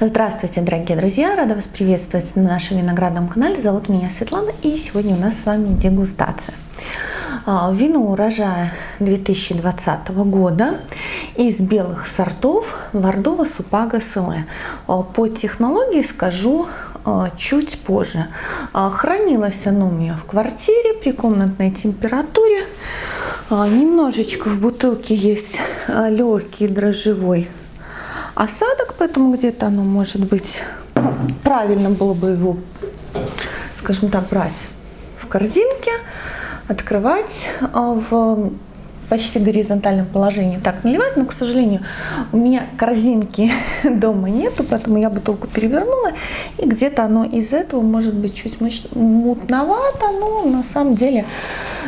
Здравствуйте, дорогие друзья! Рада вас приветствовать на нашем виноградном канале. Зовут меня Светлана и сегодня у нас с вами дегустация. А, вино урожая 2020 года из белых сортов Вардова Супага Селе. А, по технологии скажу а, чуть позже. Хранилось оно у меня в квартире при комнатной температуре. Немножечко в бутылке есть легкий дрожжевой осадок, поэтому где-то оно может быть, ну, правильно было бы его, скажем так, брать в корзинке, открывать а, в почти горизонтальном положении так наливать, но, к сожалению, у меня корзинки дома нету, поэтому я бутылку перевернула, и где-то оно из этого может быть чуть мутновато, но на самом деле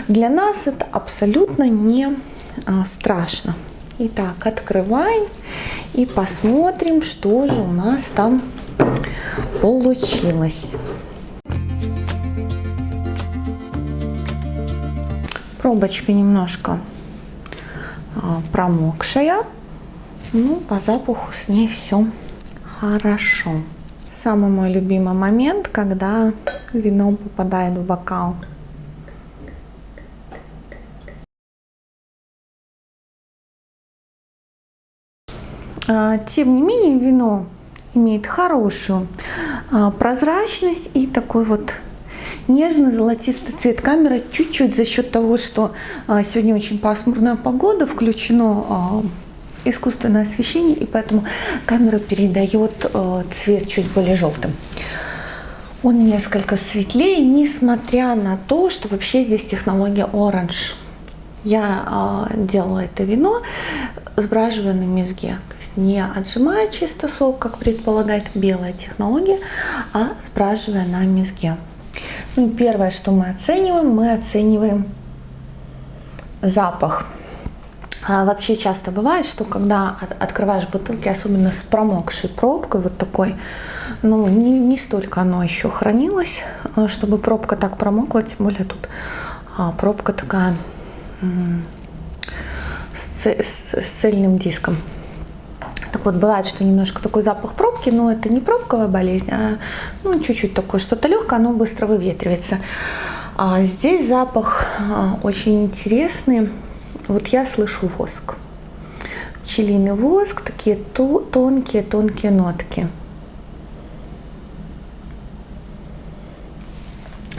для нас это абсолютно не а, страшно. Итак, открываем и посмотрим, что же у нас там получилось. Пробочка немножко а, промокшая. Ну, по запаху с ней все хорошо. Самый мой любимый момент, когда вино попадает в бокал. А, тем не менее, вино имеет хорошую а, прозрачность и такой вот нежный золотистый цвет. Камера чуть-чуть за счет того, что а, сегодня очень пасмурная погода, включено искусственное освещение, и поэтому камера передает цвет чуть более желтым. Он несколько светлее, несмотря на то, что вообще здесь технология Orange. Я делала это вино, сбраживая на мезге не отжимая чисто сок, как предполагает белая технология, а спрашивая на мезге. Ну, первое, что мы оцениваем, мы оцениваем запах. А вообще часто бывает, что когда открываешь бутылки, особенно с промокшей пробкой, вот такой, ну не, не столько оно еще хранилось, э, чтобы пробка так промокла, тем более тут а, пробка такая с, с, с цельным диском. Вот, бывает, что немножко такой запах пробки, но это не пробковая болезнь, а ну, чуть-чуть такое что-то легкое, оно быстро выветривается. А здесь запах а, очень интересный. Вот я слышу воск. Пчелиный воск, такие тонкие-тонкие нотки.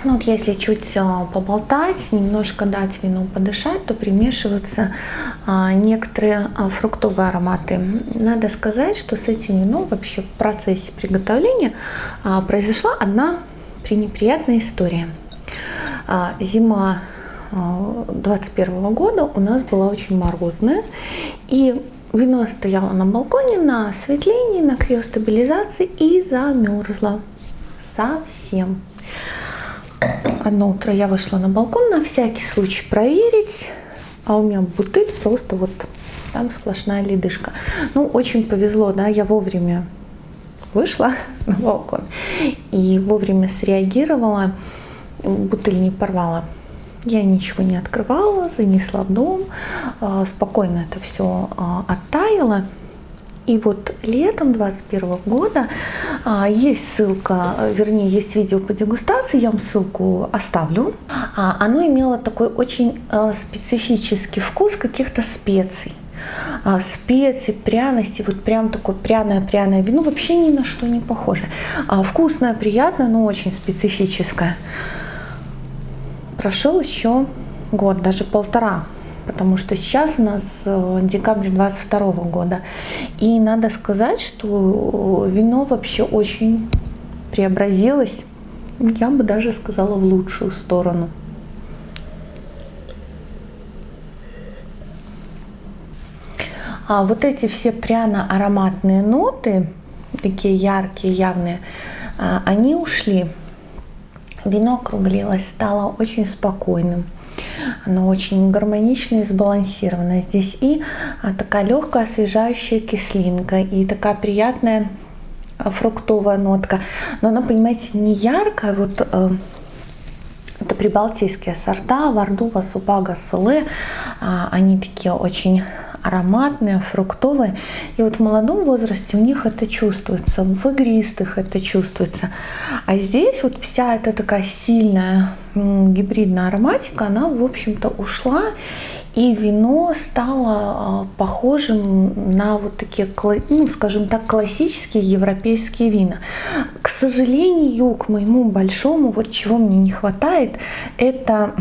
Ну, вот если чуть а, поболтать, немножко дать вину подышать, то примешиваются а, некоторые а, фруктовые ароматы. Надо сказать, что с этим вином вообще в процессе приготовления произошла одна пренеприятная история. Зима 21 а, года у нас была очень морозная, и вино стояло на балконе на осветлении, на криостабилизации и замерзло совсем одно утро я вышла на балкон на всякий случай проверить, а у меня бутыль просто вот там сплошная ледышка. Ну, очень повезло, да, я вовремя вышла на балкон и вовремя среагировала, бутыль не порвала. Я ничего не открывала, занесла в дом, а, спокойно это все а, оттаяло. И вот летом 2021 года а, есть ссылка, вернее, есть видео по дегустации, я вам ссылку оставлю. А, оно имело такой очень а, специфический вкус каких-то специй а, специи, пряности, вот прям такое пряное-пряное вино, вообще ни на что не похоже. А, вкусное, приятное, но очень специфическое. Прошел еще год, даже полтора потому что сейчас у нас э, декабрь 22 года. И надо сказать, что вино вообще очень преобразилось, я бы даже сказала, в лучшую сторону. А вот эти все пряно-ароматные ноты, такие яркие, явные, а, они ушли. Вино округлилось, стало очень спокойным. Оно очень гармоничное и сбалансированное. Здесь и а, такая легкая освежающая кислинка, и такая приятная а, фруктовая нотка. Но она, понимаете, не яркая, вот э, это прибалтийские сорта, Вардува, Супага, Сулы. Они такие очень ароматные, фруктовые. И вот в молодом возрасте у них это чувствуется, в игристых это чувствуется. А здесь вот вся эта такая сильная гибридная ароматика, она, в общем-то, ушла. И вино стало а, похожим на вот такие, ну, скажем так, классические европейские вина. К сожалению, к моему большому, вот чего мне не хватает, это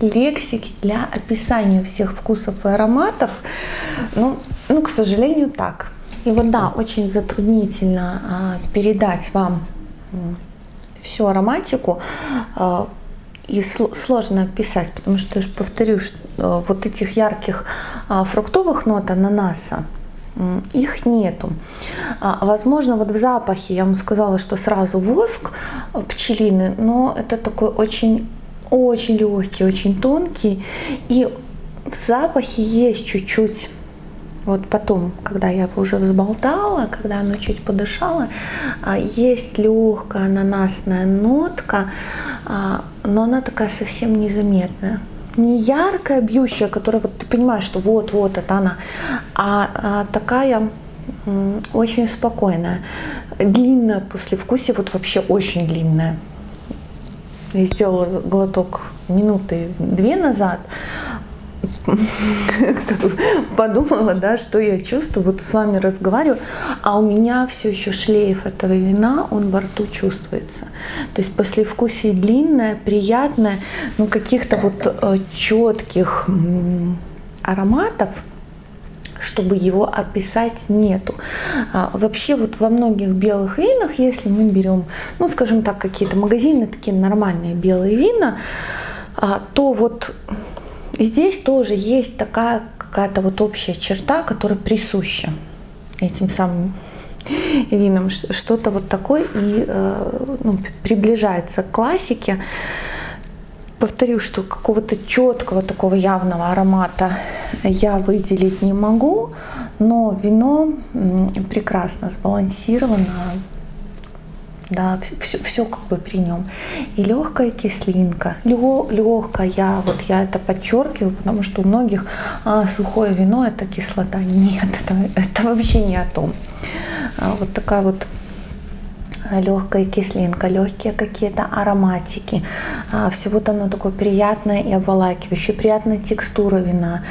лексики для описания всех вкусов и ароматов. Ну, ну к сожалению, так. И вот да, очень затруднительно а, передать вам всю ароматику а, и сложно описать, потому что я же повторю, что а, вот этих ярких а, фруктовых нот ананаса, их нету. Возможно, вот в запахе я вам сказала, что сразу воск пчелины, но это такой очень очень легкий, очень тонкий. И в запахе есть чуть-чуть вот потом, когда я уже взболтала, когда оно чуть подышало, а, есть легкая ананасная нотка, а, но она такая совсем незаметная. Не яркая, бьющая, которая вот ты понимаешь, что вот-вот это она, а, а такая очень спокойная. Длинная послевкусие, вот вообще очень длинная я сделала глоток минуты две назад, подумала, да, что я чувствую, вот с вами разговариваю, а у меня все еще шлейф этого вина, он во рту чувствуется. То есть послевкусие длинное, приятное, но каких-то вот э, четких ароматов – чтобы его описать нету. А, вообще вот во многих белых винах, если мы берем, ну скажем так, какие-то магазины, такие нормальные белые вина, а, то вот здесь тоже есть такая какая-то вот общая черта, которая присуща этим самым винам, что-то вот такое и э, ну, приближается к классике повторю, что какого-то четкого такого явного аромата я выделить не могу, но вино прекрасно сбалансировано, да, все, все как бы при нем. И легкая кислинка, легкая, вот я это подчеркиваю, потому что у многих а, сухое вино это кислота. Нет, это, это вообще не о том. А, вот такая вот легкая кислинка, легкие какие-то ароматики. А, все вот оно такое приятное и обволакивающее, приятная текстура вина.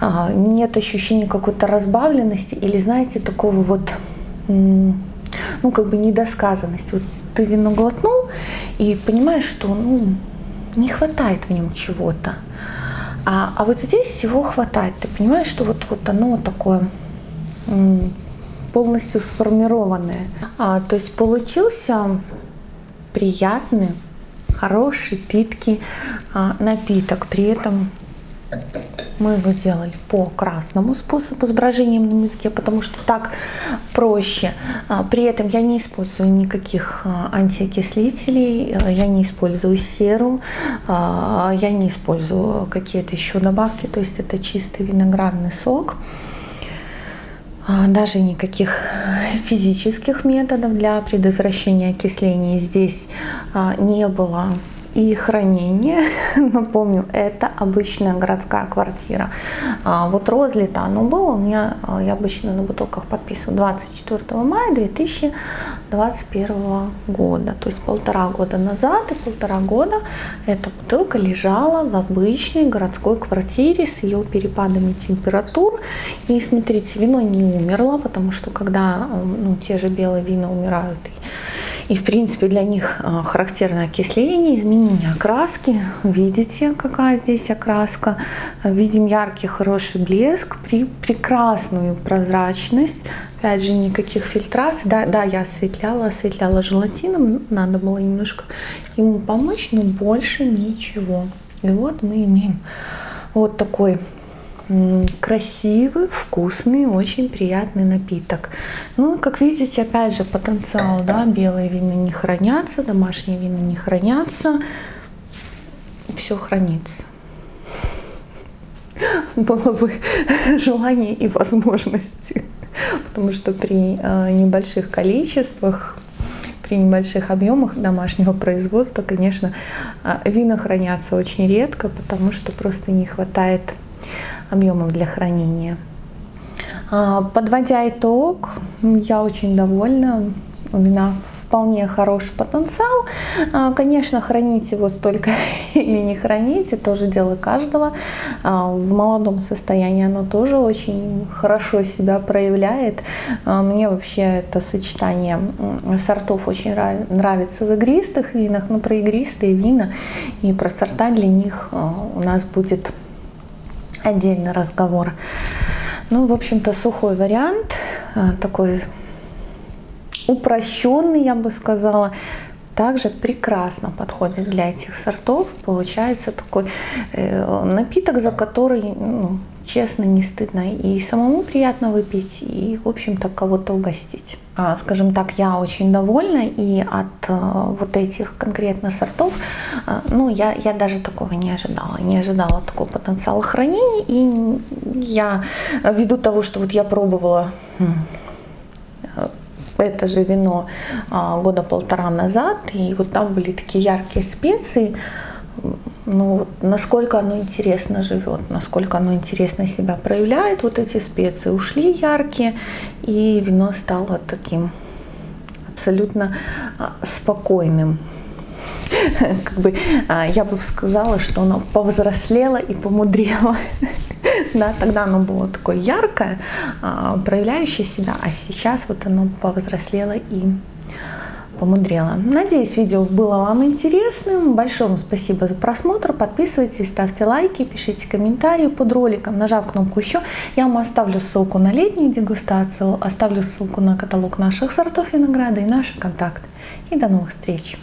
А, нет ощущения какой-то разбавленности или, знаете, такого вот, ну, как бы недосказанности. Вот ты вино глотнул и понимаешь, что, ну, не хватает в нем чего-то. А, а вот здесь всего хватает. Ты понимаешь, что вот, вот оно такое полностью сформированное. А, то есть получился приятный, хороший, питкий а, напиток. При этом мы его делали по красному способу с брожением на языке, потому что так проще. А, при этом я не использую никаких а, антиокислителей, я не использую серу, я не использую какие-то еще добавки, то есть это чистый виноградный сок. А, даже никаких физических методов для предотвращения окисления здесь а, не было и хранение. Напомню, это обычная городская квартира. А вот розлито оно было у меня, а, я обычно на бутылках подписываю 24 мая 2021 года. То есть полтора года назад и полтора года эта бутылка лежала в обычной городской квартире с ее перепадами температур. И смотрите, вино не умерло, потому что когда ну, те же белые вина умирают и, в принципе, для них а, характерно окисление, изменение окраски. Видите, какая здесь окраска. Видим яркий, хороший блеск, при, прекрасную прозрачность. Опять же, никаких фильтраций. Да, да, я осветляла, осветляла желатином. Надо было немножко ему помочь, но больше ничего. И вот мы имеем вот такой красивый, вкусный, очень приятный напиток. Ну, как видите, опять же, потенциал, да, белые вина не хранятся, домашние вина не хранятся, все хранится. Было бы желание и возможности, потому что при э, небольших количествах при небольших объемах домашнего производства, конечно, э, вина хранятся очень редко, потому что просто не хватает объемов для хранения. А, подводя итог, я очень довольна. У вина вполне хороший потенциал. А, конечно, хранить его столько или не хранить, это тоже дело каждого. А, в молодом состоянии оно тоже очень хорошо себя проявляет. Мне вообще это сочетание сортов очень нравится в игристых винах, но про игристые вина и про сорта для них у нас будет отдельный разговор. Ну, в общем-то, сухой вариант, а, такой упрощенный, я бы сказала, также прекрасно подходит для этих сортов. Получается такой э, напиток, за который ну, честно, не стыдно и самому приятно выпить, и, в общем-то, кого-то угостить. А, скажем так, я очень довольна, и от а, вот этих конкретно сортов, а, ну, я, я даже такого не ожидала, не ожидала такого потенциала хранения, и я, ввиду того, что вот я пробовала это же вино года полтора назад, и вот там были такие яркие специи, ну, насколько оно интересно живет, насколько оно интересно себя проявляет, вот эти специи ушли яркие, и вино стало таким абсолютно а, спокойным. Как бы а, я бы сказала, что оно повзрослело и помудрело. Да, тогда оно было такое яркое, а, проявляющее себя, а сейчас вот оно повзрослело и помудрила. Надеюсь, видео было вам интересным. Большое спасибо за просмотр. Подписывайтесь, ставьте лайки, пишите комментарии под роликом. Нажав кнопку «Еще», я вам оставлю ссылку на летнюю дегустацию, оставлю ссылку на каталог наших сортов винограда и наши контакты. И до новых встреч!